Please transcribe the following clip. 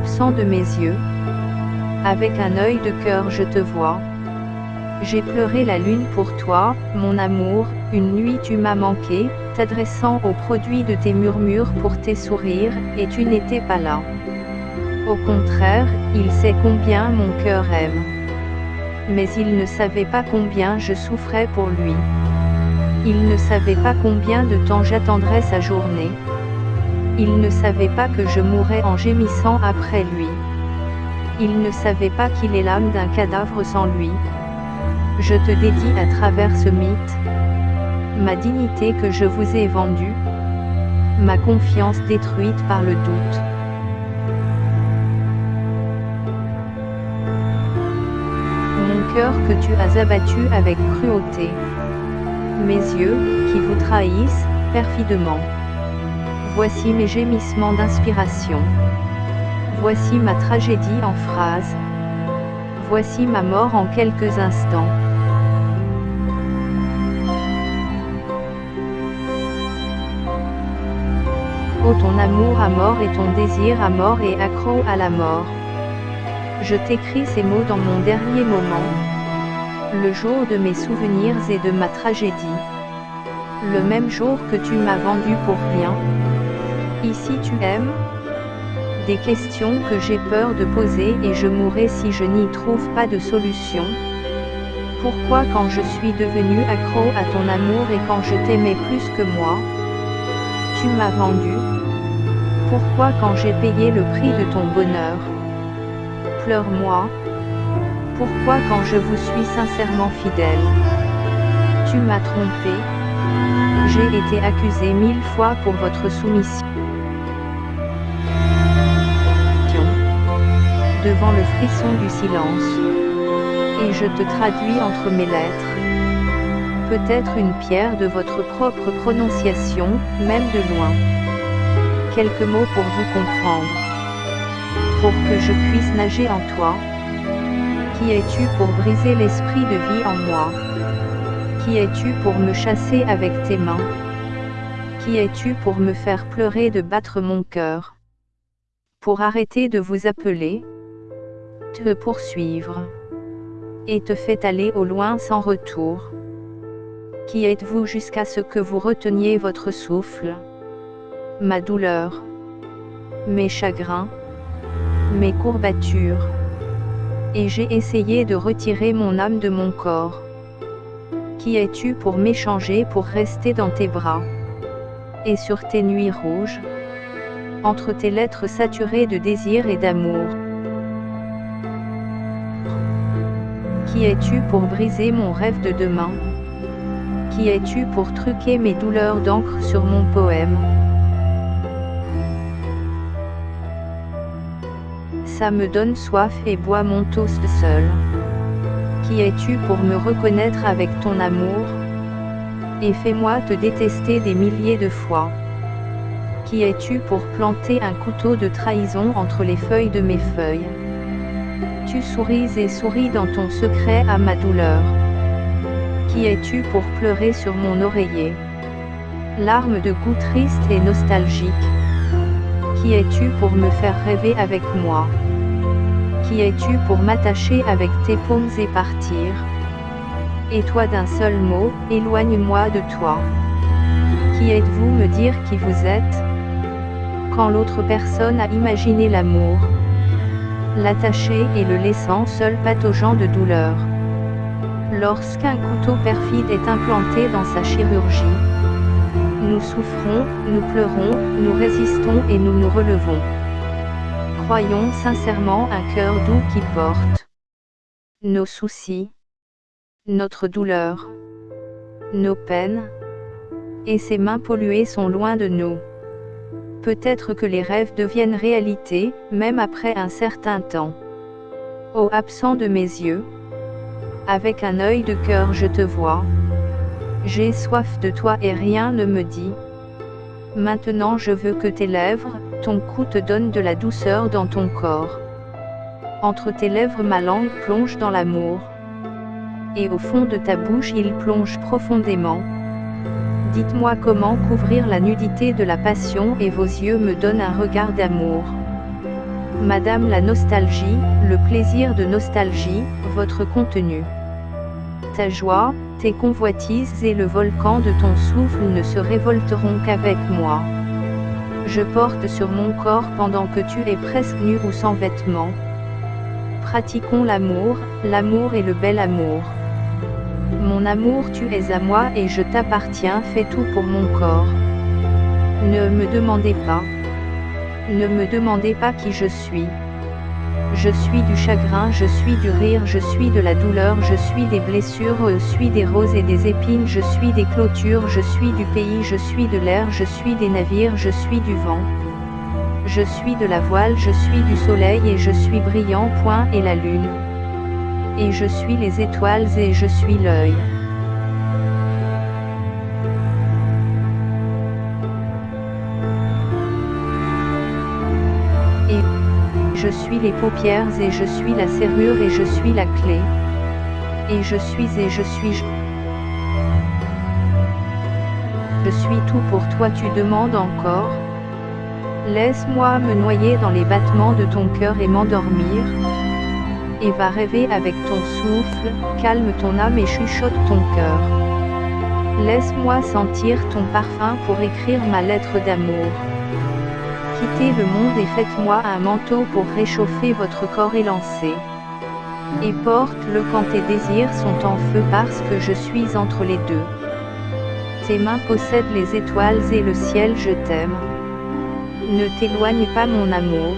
Absent de mes yeux, avec un œil de cœur je te vois. J'ai pleuré la lune pour toi, mon amour, une nuit tu m'as manqué, t'adressant au produit de tes murmures pour tes sourires, et tu n'étais pas là. Au contraire, il sait combien mon cœur aime. Mais il ne savait pas combien je souffrais pour lui. Il ne savait pas combien de temps j'attendrais sa journée. Il ne savait pas que je mourrais en gémissant après lui. Il ne savait pas qu'il est l'âme d'un cadavre sans lui. Je te dédie à travers ce mythe, ma dignité que je vous ai vendue, ma confiance détruite par le doute. Mon cœur que tu as abattu avec cruauté. Mes yeux, qui vous trahissent, perfidement. Voici mes gémissements d'inspiration. Voici ma tragédie en phrases. Voici ma mort en quelques instants. Oh ton amour à mort et ton désir à mort et accro à la mort. Je t'écris ces mots dans mon dernier moment. Le jour de mes souvenirs et de ma tragédie. Le même jour que tu m'as vendu pour rien. Ici tu aimes Des questions que j'ai peur de poser et je mourrai si je n'y trouve pas de solution. Pourquoi quand je suis devenu accro à ton amour et quand je t'aimais plus que moi? Tu m'as vendu Pourquoi quand j'ai payé le prix de ton bonheur? Pleure-moi. Pourquoi quand je vous suis sincèrement fidèle? Tu m'as trompé. J'ai été accusé mille fois pour votre soumission. Devant le frisson du silence. Et je te traduis entre mes lettres. Peut-être une pierre de votre propre prononciation, même de loin. Quelques mots pour vous comprendre. Pour que je puisse nager en toi. Qui es-tu pour briser l'esprit de vie en moi? Qui es-tu pour me chasser avec tes mains? Qui es-tu pour me faire pleurer de battre mon cœur? Pour arrêter de vous appeler te poursuivre et te fait aller au loin sans retour. Qui êtes-vous jusqu'à ce que vous reteniez votre souffle? Ma douleur, mes chagrins, mes courbatures. Et j'ai essayé de retirer mon âme de mon corps. Qui es-tu pour m'échanger pour rester dans tes bras? Et sur tes nuits rouges? Entre tes lettres saturées de désir et d'amour. Qui es-tu pour briser mon rêve de demain? Qui es-tu pour truquer mes douleurs d'encre sur mon poème? Ça me donne soif et bois mon toast seul. Qui es-tu pour me reconnaître avec ton amour? Et fais-moi te détester des milliers de fois. Qui es-tu pour planter un couteau de trahison entre les feuilles de mes feuilles? Tu souris et souris dans ton secret à ma douleur. Qui es-tu pour pleurer sur mon oreiller? Larmes de goût triste et nostalgique. Qui es-tu pour me faire rêver avec moi? Qui es-tu pour m'attacher avec tes paumes et partir? Et toi d'un seul mot, éloigne-moi de toi. Qui êtes-vous me dire qui vous êtes? Quand l'autre personne a imaginé l'amour l'attacher et le laissant seul pataugeant de douleur. Lorsqu'un couteau perfide est implanté dans sa chirurgie, nous souffrons, nous pleurons, nous résistons et nous nous relevons. Croyons sincèrement un cœur doux qui porte nos soucis, notre douleur, nos peines, et ses mains polluées sont loin de nous. Peut-être que les rêves deviennent réalité, même après un certain temps. Ô absent de mes yeux, avec un œil de cœur je te vois. J'ai soif de toi et rien ne me dit. Maintenant je veux que tes lèvres, ton cou te donne de la douceur dans ton corps. Entre tes lèvres ma langue plonge dans l'amour. Et au fond de ta bouche il plonge profondément. Dites-moi comment couvrir la nudité de la passion et vos yeux me donnent un regard d'amour. Madame la nostalgie, le plaisir de nostalgie, votre contenu. Ta joie, tes convoitises et le volcan de ton souffle ne se révolteront qu'avec moi. Je porte sur mon corps pendant que tu es presque nu ou sans vêtements. Pratiquons l'amour, l'amour et le bel amour. Mon amour tu es à moi et je t'appartiens fais tout pour mon corps. Ne me demandez pas. Ne me demandez pas qui je suis. Je suis du chagrin, je suis du rire, je suis de la douleur, je suis des blessures, je suis des roses et des épines, je suis des clôtures, je suis du pays, je suis de l'air, je suis des navires, je suis du vent. Je suis de la voile, je suis du soleil et je suis brillant, point et la lune. Et je suis les étoiles et je suis l'œil. Je suis les paupières et je suis la serrure et je suis la clé. Et je suis et je suis je. Je suis tout pour toi tu demandes encore. Laisse-moi me noyer dans les battements de ton cœur et m'endormir. Et va rêver avec ton souffle, calme ton âme et chuchote ton cœur. Laisse-moi sentir ton parfum pour écrire ma lettre d'amour. Quittez le monde et faites-moi un manteau pour réchauffer votre corps élancé. Et porte-le quand tes désirs sont en feu parce que je suis entre les deux. Tes mains possèdent les étoiles et le ciel je t'aime. Ne t'éloigne pas mon amour.